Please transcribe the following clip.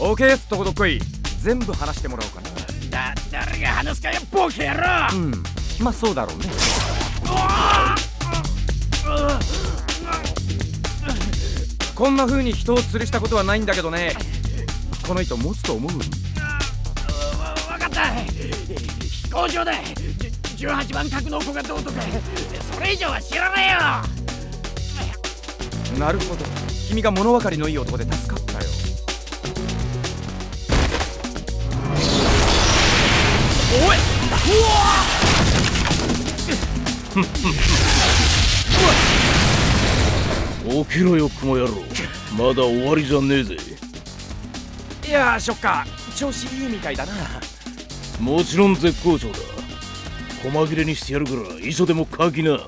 オーケーす。っとこどっこい。全部話してもらおうかだ誰が話すかよボケ野郎なうん。まあそうだろうね。こんな風に人を吊るしたことはないんだけどね。この糸持つと思う？わ分かった。飛行場だじゅ18番格の子がどうとかそれ以上は知らないよ。なるほど。君が物分かりのいい男で助かったよおい。う起きろよ雲野郎まだ終わりじゃねえぜい。やーショッカー調子い。い。みたい。だなもちろん絶好調だ細切れにしてやるから磯でも書きな